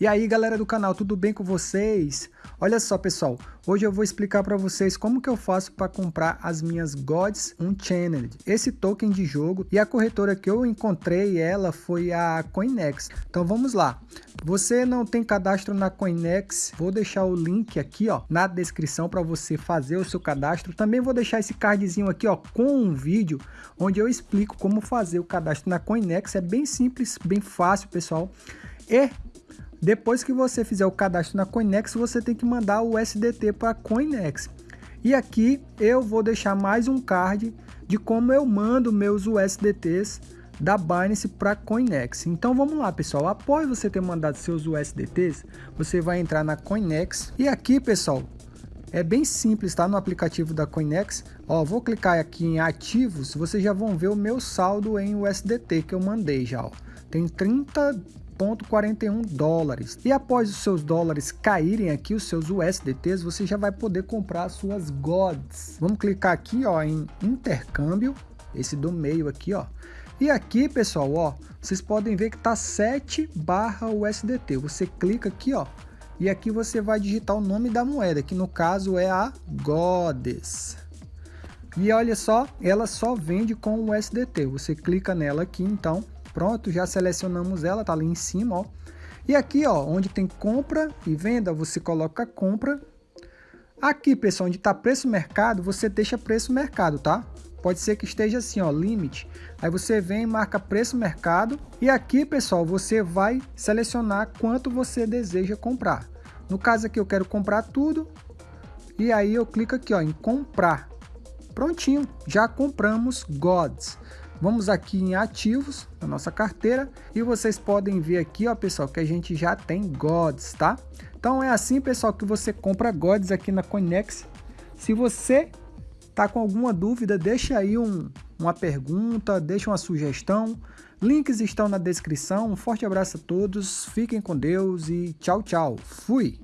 E aí galera do canal, tudo bem com vocês? Olha só pessoal, hoje eu vou explicar para vocês como que eu faço para comprar as minhas Gods Unchanneled, esse token de jogo e a corretora que eu encontrei ela foi a Coinex. Então vamos lá, você não tem cadastro na Coinex, vou deixar o link aqui ó na descrição para você fazer o seu cadastro. Também vou deixar esse cardzinho aqui ó com um vídeo onde eu explico como fazer o cadastro na Coinex, é bem simples, bem fácil pessoal. E depois que você fizer o cadastro na Coinex, você tem que mandar o SDT para a Coinex. E aqui eu vou deixar mais um card de como eu mando meus USDTs da Binance para Coinex. Então vamos lá, pessoal. Após você ter mandado seus USDTs, você vai entrar na Coinex e aqui, pessoal, é bem simples, tá? No aplicativo da Coinex, ó, vou clicar aqui em ativos, vocês já vão ver o meu saldo em USDT que eu mandei já, ó. Tem 30 0,41 dólares. E após os seus dólares caírem aqui, os seus USDTs, você já vai poder comprar suas GODs. Vamos clicar aqui ó, em intercâmbio, esse do meio aqui, ó. E aqui, pessoal, ó, vocês podem ver que tá 7 barra USDT. Você clica aqui, ó, e aqui você vai digitar o nome da moeda, que no caso é a GODES. E olha só, ela só vende com o USDT. Você clica nela aqui, então, Pronto, já selecionamos ela, tá ali em cima, ó. E aqui, ó, onde tem compra e venda, você coloca compra. Aqui, pessoal, onde está preço mercado, você deixa preço mercado, tá? Pode ser que esteja assim, ó, limite. Aí você vem marca preço mercado. E aqui, pessoal, você vai selecionar quanto você deseja comprar. No caso aqui, eu quero comprar tudo. E aí eu clico aqui, ó, em comprar. Prontinho, já compramos Gods. Vamos aqui em ativos na nossa carteira e vocês podem ver aqui, ó, pessoal, que a gente já tem Gods, tá? Então é assim, pessoal, que você compra Gods aqui na Coinex. Se você tá com alguma dúvida, deixa aí um, uma pergunta, deixa uma sugestão. Links estão na descrição. Um forte abraço a todos, fiquem com Deus e tchau, tchau. Fui!